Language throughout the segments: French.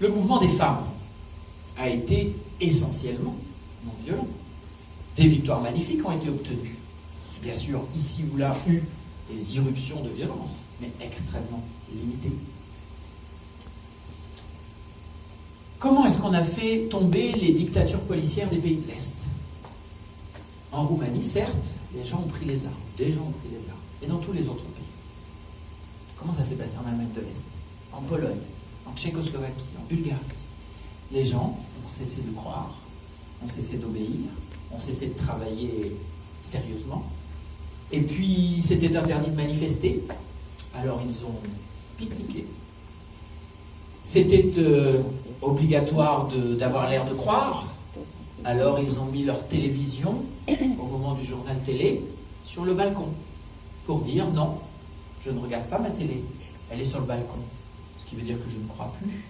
Le mouvement des femmes a été essentiellement non violent. Des victoires magnifiques ont été obtenues. Bien sûr, ici ou là, eu des irruptions de violence, mais extrêmement limitées. Comment est-ce qu'on a fait tomber les dictatures policières des pays de l'Est? En Roumanie, certes, les gens ont pris les armes, des gens ont pris les armes, et dans tous les autres pays. Comment ça s'est passé en Allemagne de l'Est? En Pologne, en Tchécoslovaquie, en Bulgarie. Les gens ont cessé de croire, ont cessé d'obéir, ont cessé de travailler sérieusement, et puis c'était interdit de manifester, alors ils ont pique-niqué. C'était euh, obligatoire d'avoir l'air de croire, alors ils ont mis leur télévision au moment du journal télé sur le balcon pour dire non, je ne regarde pas ma télé, elle est sur le balcon. Qui veut dire que je ne crois plus.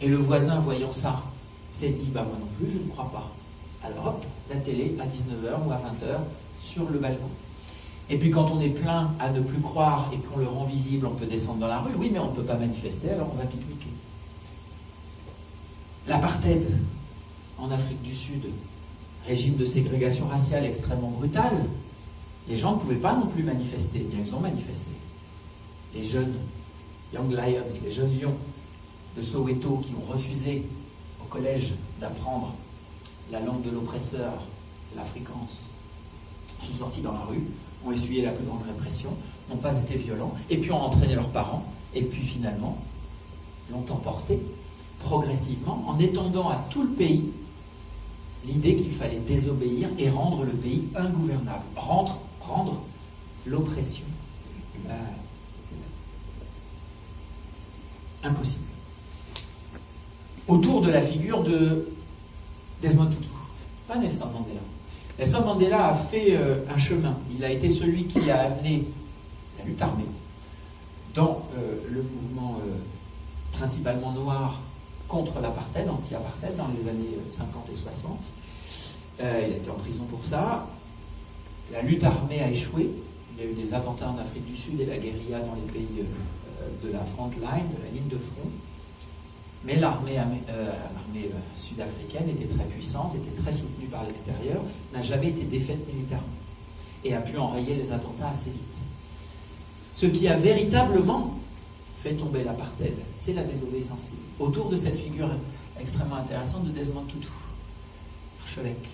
Et le voisin, voyant ça, s'est dit bah moi non plus, je ne crois pas. Alors hop, la télé à 19h ou à 20h sur le balcon. Et puis quand on est plein à ne plus croire et qu'on le rend visible, on peut descendre dans la rue. Oui, mais on ne peut pas manifester, alors on va pique-niquer. L'apartheid en Afrique du Sud, régime de ségrégation raciale extrêmement brutal, les gens ne pouvaient pas non plus manifester, bien qu'ils ont manifesté. Les jeunes Lions, les jeunes lions de Soweto qui ont refusé au collège d'apprendre la langue de l'oppresseur, l'afrikaans, sont sortis dans la rue, ont essuyé la plus grande répression, n'ont pas été violents, et puis ont entraîné leurs parents, et puis finalement l'ont emporté progressivement en étendant à tout le pays l'idée qu'il fallait désobéir et rendre le pays ingouvernable, rendre, rendre l'oppression euh, impossible. Autour de la figure de Desmond Tutu, pas Nelson Mandela. Nelson Mandela a fait euh, un chemin. Il a été celui qui a amené la lutte armée dans euh, le mouvement principalement noir contre l'apartheid, anti-apartheid, dans les années 50 et 60. Euh, il a été en prison pour ça. La lutte armée a échoué. Il y a eu des attentats en Afrique du Sud et la guérilla dans les pays euh, de la front line, de la de front. Mais l'armée euh, sud-africaine était très puissante, était très soutenue par l'extérieur, n'a jamais été défaite militairement et a pu enrayer les attentats assez vite. Ce qui a véritablement fait tomber l'apartheid, c'est la désobéissance Autour de cette figure extrêmement intéressante de Desmond Tutu, archevêque,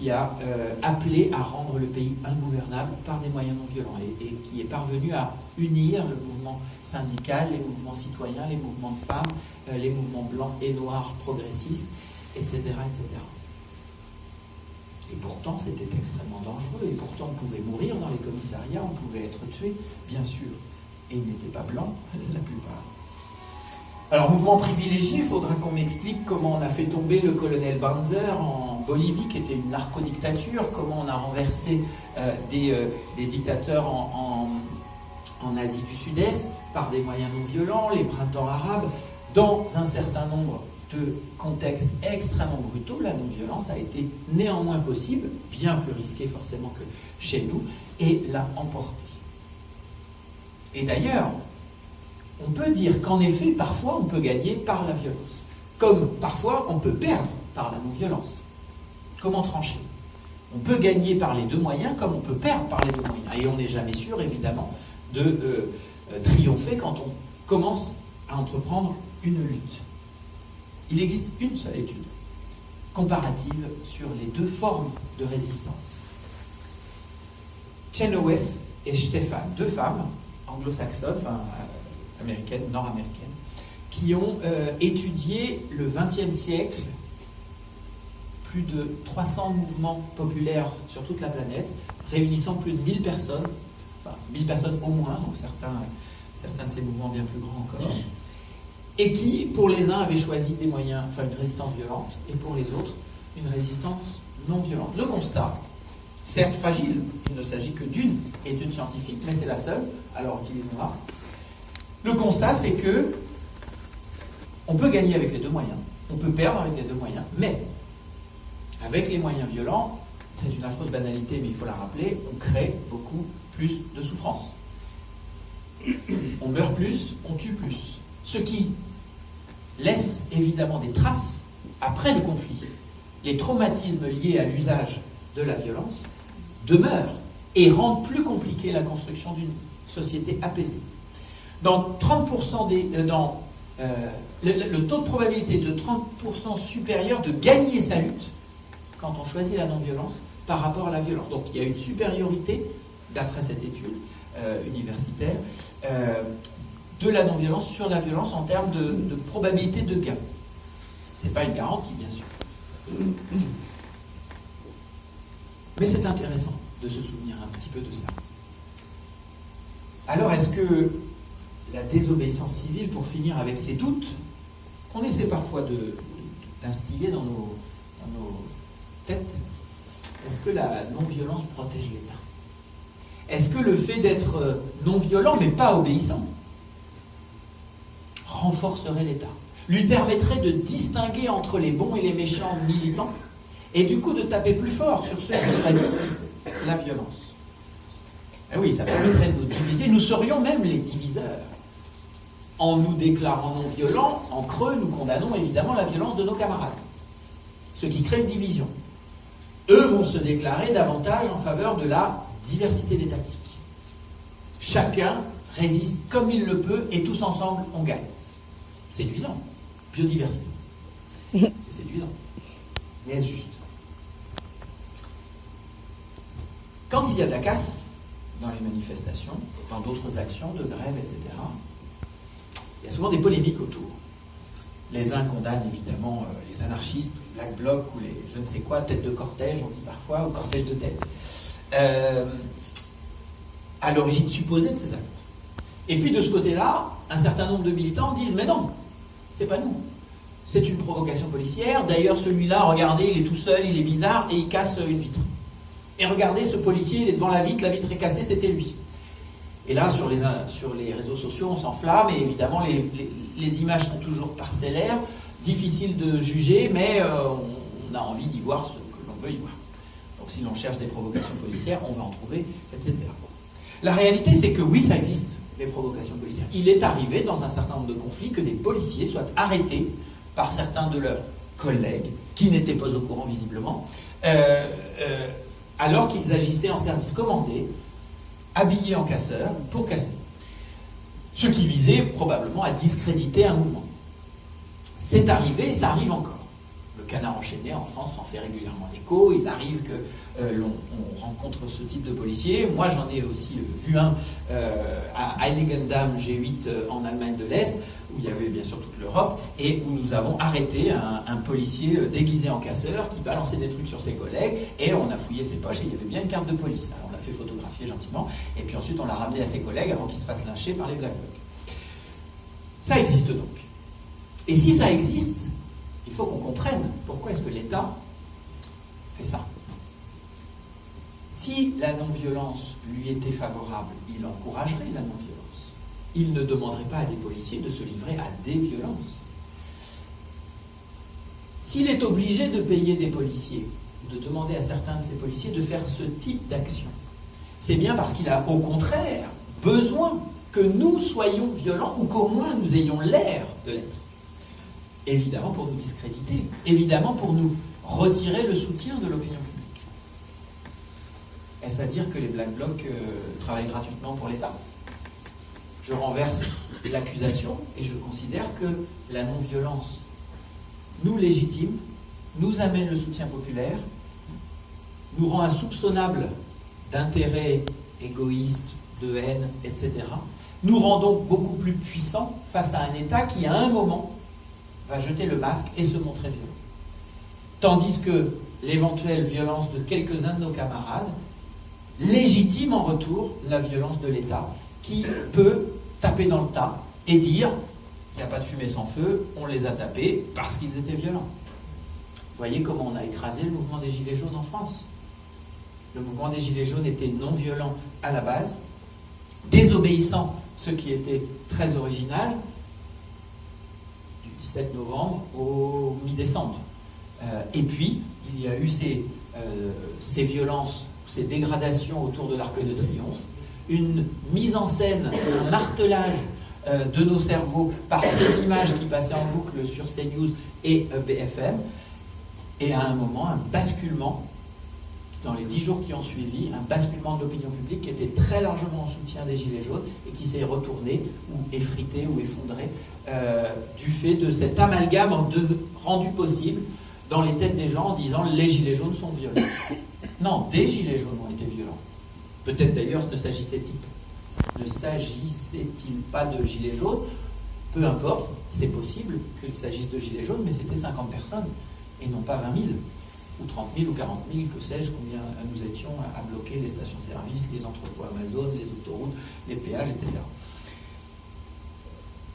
qui a euh, appelé à rendre le pays ingouvernable par des moyens non violents et, qui est parvenu à unir le mouvement syndical, les mouvements citoyens, les mouvements de femmes, euh, les mouvements blancs et noirs progressistes, etc. etc. Et pourtant, c'était extrêmement dangereux, et pourtant, on pouvait mourir dans les commissariats, on pouvait être tué, bien sûr et ils n'étaient pas blancs, la plupart. Alors, mouvement privilégié, il faudra qu'on m'explique comment on a fait tomber le colonel Banzer en Bolivie, qui était une narco-dictature, comment on a renversé euh, euh, des, dictateurs en, en Asie du Sud-Est par des moyens non violents, les printemps arabes, dans un certain nombre de contextes extrêmement brutaux, la non-violence a été néanmoins possible, bien plus risquée forcément que chez nous, et l'a emporté. Et d'ailleurs, on peut dire qu'en effet, parfois, on peut gagner par la violence. Comme parfois, on peut perdre par la non-violence. Comment trancher? On peut gagner par les deux moyens, comme on peut perdre par les deux moyens. Et on n'est jamais sûr, évidemment, de euh, euh, triompher quand on commence à entreprendre une lutte. Il existe une seule étude comparative sur les deux formes de résistance. Chenoweth et Stéphane, deux femmes anglo-saxonnes, américaines, nord-américaines, qui ont euh, étudié le XXe siècle, plus de 300 mouvements populaires sur toute la planète, réunissant plus de 1000 personnes, enfin 1000 personnes au moins, donc certains, certains de ces mouvements bien plus grands encore, et qui, pour les uns, avaient choisi des moyens, enfin une résistance violente, et pour les autres, une résistance non violente. Le constat, certes fragile, il ne s'agit que d'une étude scientifique, mais c'est la seule, alors utilisons-la. Le constat, c'est que on peut gagner avec les deux moyens, on peut perdre avec les deux moyens, mais avec les moyens violents, c'est une affreuse banalité, mais il faut la rappeler, on crée beaucoup plus de souffrance. On meurt plus, on tue plus. Ce qui laisse évidemment des traces après le conflit. Les traumatismes liés à l'usage de la violence demeurent et rendent plus compliquée la construction d'une société apaisée. Dans 30% des, euh, euh, le, taux de probabilité de 30% supérieur de gagner sa lutte quand on choisit la non-violence par rapport à la violence. Donc il y a une supériorité, d'après cette étude euh, universitaire, de la non-violence sur la violence en termes de, de probabilité de gain. Ce n'est pas une garantie, bien sûr. Mais c'est intéressant de se souvenir un petit peu de ça. Alors, est-ce que la désobéissance civile, pour finir avec ces doutes, qu'on essaie parfois d'instiller dans nos, dans nos têtes, est-ce que la non-violence protège l'État? Est-ce que le fait d'être non-violent, mais pas obéissant, renforcerait l'État? Lui permettrait de distinguer entre les bons et les méchants militants et du coup de taper plus fort sur ceux qui choisissent la violence? Eh oui, ça permettrait de nous diviser. Nous serions même les diviseurs. En nous déclarant non violents, en creux, nous condamnons évidemment la violence de nos camarades. Ce qui crée une division. Eux vont se déclarer davantage en faveur de la diversité des tactiques. Chacun résiste comme il le peut et tous ensemble on gagne. Séduisant. Biodiversité. C'est séduisant. Mais est-ce juste? Quand il y a de la casse dans les manifestations, dans d'autres actions de grève, etc., il y a souvent des polémiques autour. Les uns condamnent évidemment euh, les anarchistes, les Black Bloc ou les je ne sais quoi, tête de cortège, on dit parfois, ou cortège de tête, euh, à l'origine supposée de ces actes. Et puis de ce côté-là, un certain nombre de militants disent mais non, c'est pas nous. C'est une provocation policière. D'ailleurs, celui-là, regardez, il est tout seul, il est bizarre et il casse une vitre. Et regardez, ce policier, il est devant la vitre, la vitre est cassée, c'était lui. Et là, sur les, sur les réseaux sociaux, on s'enflamme, et évidemment, les, images sont toujours parcellaires, difficiles de juger, mais euh, on, a envie d'y voir ce que l'on veut y voir. Donc si l'on cherche des provocations policières, on va en trouver, etc. La réalité, c'est que oui, ça existe, les provocations policières. Il est arrivé, dans un certain nombre de conflits, que des policiers soient arrêtés par certains de leurs collègues, qui n'étaient pas au courant visiblement, euh, euh, alors qu'ils agissaient en service commandé, habillés en casseurs, pour casser. Ce qui visait probablement à discréditer un mouvement. C'est arrivé ça arrive encore. Le canard enchaîné en France s'en fait régulièrement l'écho. Il arrive que euh, l'on rencontre ce type de policier. Moi, j'en ai aussi euh, vu un euh, à Heiligendamm G8 en Allemagne de l'Est, où il y avait bien sûr toute l'Europe, et où nous avons arrêté un, policier déguisé en casseur qui balançait des trucs sur ses collègues, et on a fouillé ses poches et il y avait bien une carte de police. Alors on l'a fait photographier gentiment, et puis ensuite on l'a ramené à ses collègues avant qu'il se fasse lyncher par les Black Blocs. Ça existe donc. Et si ça existe, il faut qu'on comprenne pourquoi est-ce que l'État fait ça. Si la non-violence lui était favorable, il encouragerait la non-violence. Il ne demanderait pas à des policiers de se livrer à des violences. S'il est obligé de payer des policiers, de demander à certains de ces policiers de faire ce type d'action, c'est bien parce qu'il a au contraire besoin que nous soyons violents ou qu'au moins nous ayons l'air de l'être. Évidemment pour nous discréditer, évidemment pour nous retirer le soutien de l'opinion publique. Est-ce à dire que les Black Blocs euh, travaillent gratuitement pour l'État? Je renverse l'accusation et je considère que la non-violence nous légitime, nous amène le soutien populaire, nous rend insoupçonnables d'intérêts égoïstes, de haine, etc. Nous rend donc beaucoup plus puissants face à un État qui, à un moment, va jeter le masque et se montrer violent. Tandis que l'éventuelle violence de quelques-uns de nos camarades légitime en retour la violence de l'État, qui peut taper dans le tas et dire il n'y a pas de fumée sans feu, on les a tapés parce qu'ils étaient violents. Voyez comment on a écrasé le mouvement des Gilets jaunes en France. Le mouvement des Gilets jaunes était non violent à la base, désobéissant, ce qui était très original, du 17 novembre au mi-décembre. Euh, et puis, il y a eu ces, euh, ces violences ces dégradations autour de l'Arc de Triomphe, une mise en scène, un martelage euh, de nos cerveaux par ces images qui passaient en boucle sur CNews et euh, BFM. Et à un moment, un basculement, dans les dix jours qui ont suivi, un basculement de l'opinion publique qui était très largement en soutien des Gilets jaunes et qui s'est retourné ou effrité ou effondré euh, du fait de cet amalgame rendu possible dans les têtes des gens en disant les Gilets jaunes sont violents. Non, des Gilets jaunes ont été. Peut-être d'ailleurs ne s'agissait-il ne s'agissait-il pas de Gilets jaunes? Peu importe, c'est possible qu'il s'agisse de Gilets jaunes, mais c'était 50 personnes et non pas 20 000 ou 30 000 ou 40 000, que sais-je, combien nous étions à bloquer les stations-service, les entrepôts Amazon, les autoroutes, les péages, etc.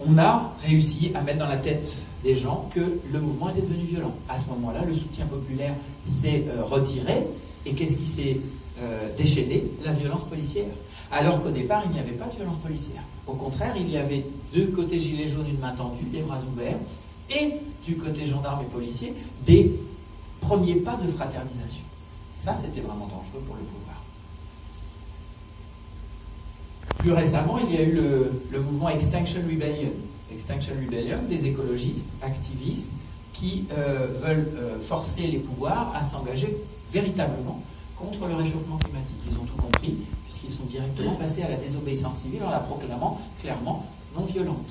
On a réussi à mettre dans la tête des gens que le mouvement était devenu violent. À ce moment-là, le soutien populaire s'est euh, retiré, et qu'est-ce qui s'est euh, déchaîné La violence policière. Alors qu'au départ, il n'y avait pas de violence policière. Au contraire, il y avait deux côtés gilets jaunes, une main tendue, des bras ouverts, et du côté gendarme et policier, des premiers pas de fraternisation. Ça, c'était vraiment dangereux pour le pouvoir. Plus récemment, il y a eu le, mouvement Extinction Rebellion. Extinction Rebellion, des écologistes, activistes, qui euh, veulent euh, forcer les pouvoirs à s'engager véritablement contre le réchauffement climatique. Ils ont tout compris, puisqu'ils sont directement passés à la désobéissance civile en la proclamant clairement non violente.